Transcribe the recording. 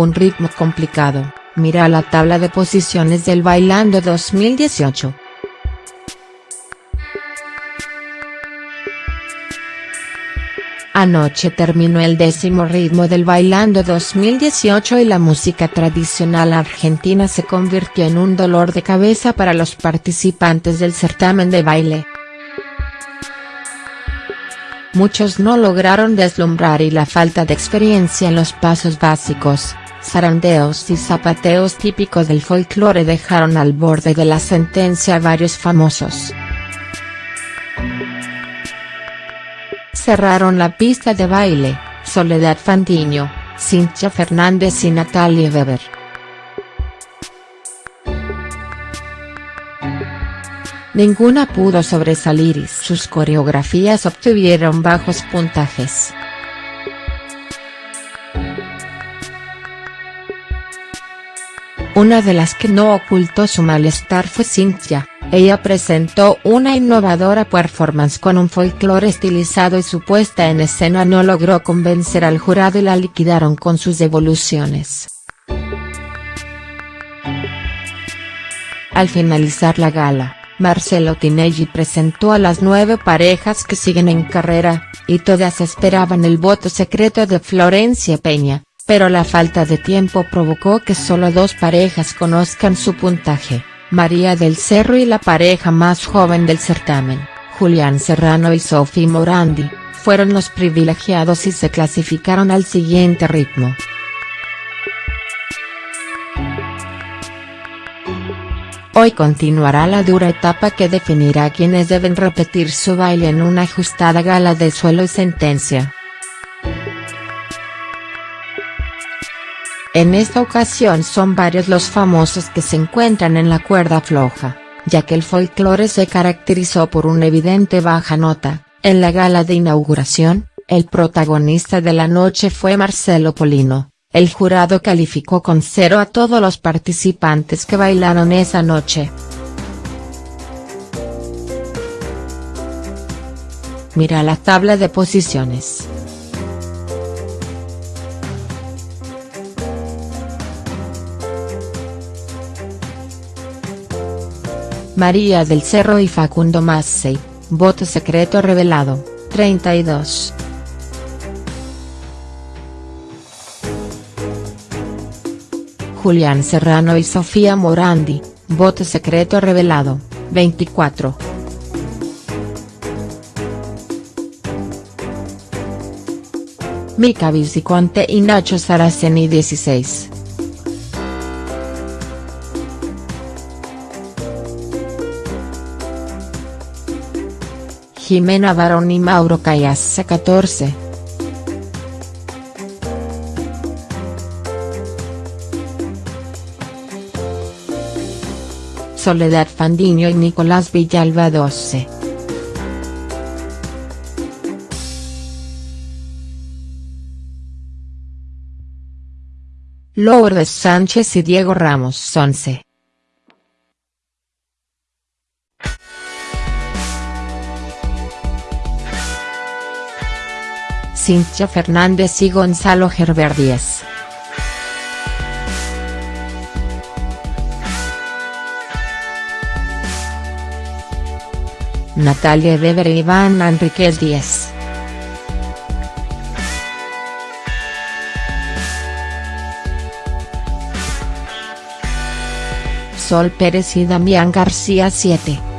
un ritmo complicado, mira la tabla de posiciones del Bailando 2018. Anoche terminó el décimo ritmo del Bailando 2018 y la música tradicional argentina se convirtió en un dolor de cabeza para los participantes del certamen de baile. Muchos no lograron deslumbrar y la falta de experiencia en los pasos básicos, zarandeos y zapateos típicos del folclore dejaron al borde de la sentencia a varios famosos. Cerraron la pista de baile, Soledad Fandiño, Cintia Fernández y Natalia Weber. Ninguna pudo sobresalir y sus coreografías obtuvieron bajos puntajes. Una de las que no ocultó su malestar fue Cynthia, ella presentó una innovadora performance con un folclore estilizado y su puesta en escena no logró convencer al jurado y la liquidaron con sus devoluciones. Al finalizar la gala, Marcelo Tinelli presentó a las nueve parejas que siguen en carrera, y todas esperaban el voto secreto de Florencia Peña, pero la falta de tiempo provocó que solo dos parejas conozcan su puntaje, María del Cerro y la pareja más joven del certamen, Julián Serrano y Sophie Morandi, fueron los privilegiados y se clasificaron al siguiente ritmo. Hoy continuará la dura etapa que definirá quienes deben repetir su baile en una ajustada gala de suelo y sentencia. En esta ocasión son varios los famosos que se encuentran en la cuerda floja, ya que el folclore se caracterizó por una evidente baja nota, en la gala de inauguración, el protagonista de la noche fue Marcelo Polino, el jurado calificó con cero a todos los participantes que bailaron esa noche. Mira la tabla de posiciones. María del Cerro y Facundo Massey, voto secreto revelado, 32. Julián Serrano y Sofía Morandi, voto secreto revelado, 24. Mica Viciconte y Nacho Saraceni 16. Jimena Barón y Mauro Cayassa 14. Soledad Fandiño y Nicolás Villalba 12. Lourdes Sánchez y Diego Ramos 11. Cintia Fernández y Gonzalo Gerber 10. Natalia Weber e Iván Enríquez 10. Sol Pérez y Damián García 7.